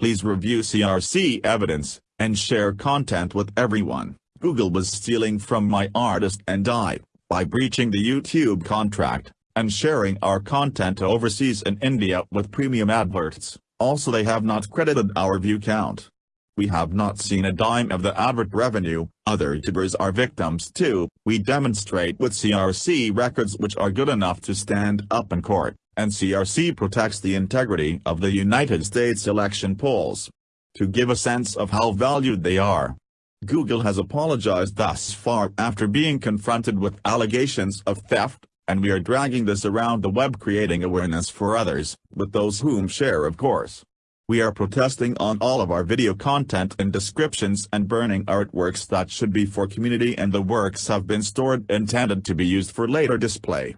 Please review CRC evidence, and share content with everyone. Google was stealing from my artist and I, by breaching the YouTube contract, and sharing our content overseas in India with premium adverts. Also they have not credited our view count. We have not seen a dime of the advert revenue, other YouTubers are victims too, we demonstrate with CRC records which are good enough to stand up in court, and CRC protects the integrity of the United States election polls. To give a sense of how valued they are, Google has apologized thus far after being confronted with allegations of theft, and we are dragging this around the web creating awareness for others, with those whom share of course. We are protesting on all of our video content and descriptions and burning artworks that should be for community and the works have been stored intended to be used for later display.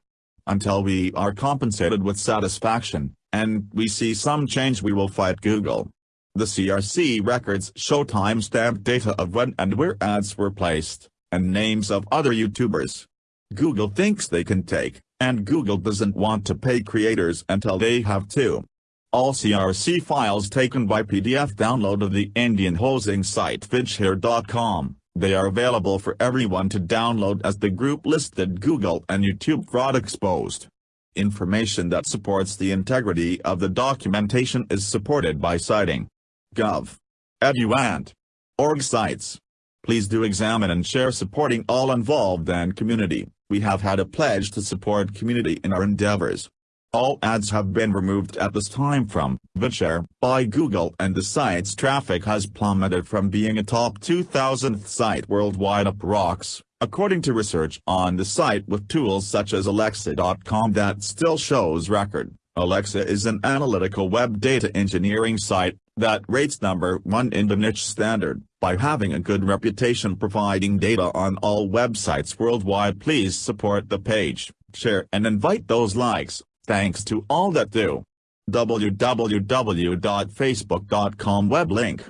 Until we are compensated with satisfaction, and we see some change we will fight Google. The CRC records show timestamp data of when and where ads were placed, and names of other YouTubers. Google thinks they can take, and Google doesn't want to pay creators until they have to. All CRC files taken by PDF download of the Indian hosting site vidshare.com, they are available for everyone to download as the group listed Google and YouTube fraud exposed. Information that supports the integrity of the documentation is supported by citing gov, edu and org sites. Please do examine and share supporting all involved and community. We have had a pledge to support community in our endeavors. All ads have been removed at this time from VidShare by Google and the site's traffic has plummeted from being a top 2000th site worldwide up rocks, according to research on the site with tools such as Alexa.com that still shows record. Alexa is an analytical web data engineering site that rates number one in the niche standard. By having a good reputation providing data on all websites worldwide please support the page, share and invite those likes, thanks to all that do. www.facebook.com web link.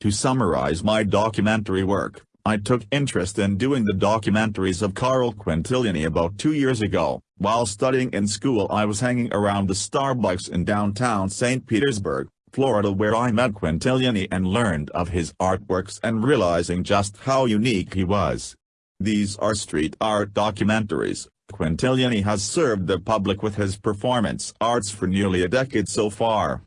To summarize my documentary work, I took interest in doing the documentaries of Carl Quintiliani about two years ago. While studying in school I was hanging around the Starbucks in downtown St. Petersburg, Florida where I met Quintiliani and learned of his artworks and realizing just how unique he was. These are street art documentaries. Quintiliani has served the public with his performance arts for nearly a decade so far.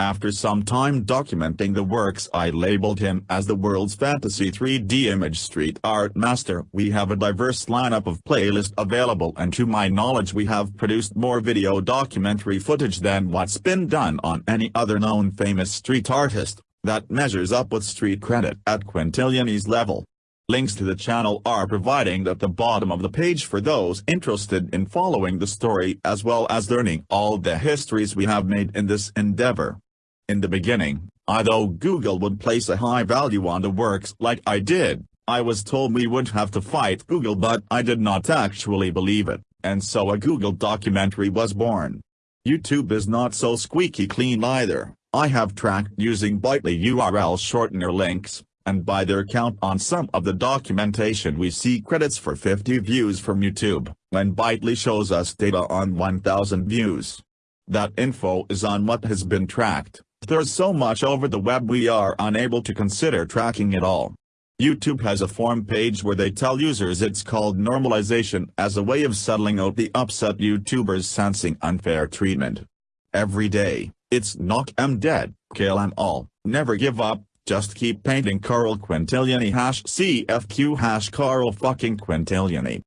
After some time documenting the works I labeled him as the world's fantasy 3D image street art master. We have a diverse lineup of playlists available and to my knowledge we have produced more video documentary footage than what's been done on any other known famous street artist, that measures up with street credit at Quintiliani's level. Links to the channel are providing at the bottom of the page for those interested in following the story as well as learning all the histories we have made in this endeavor. In the beginning, I although Google would place a high value on the works like I did, I was told we would have to fight Google but I did not actually believe it, and so a Google documentary was born. YouTube is not so squeaky clean either, I have tracked using Bitly URL shortener links, and by their count on some of the documentation we see credits for 50 views from YouTube, when Bitly shows us data on 1000 views. That info is on what has been tracked. There's so much over the web we are unable to consider tracking it all. YouTube has a form page where they tell users it's called normalization as a way of settling out the upset YouTubers sensing unfair treatment. Every day, it's knock 'em dead, kill 'em all, never give up, just keep painting Carl Quintiliani hash CFQ hash Carl fucking Quintiliani.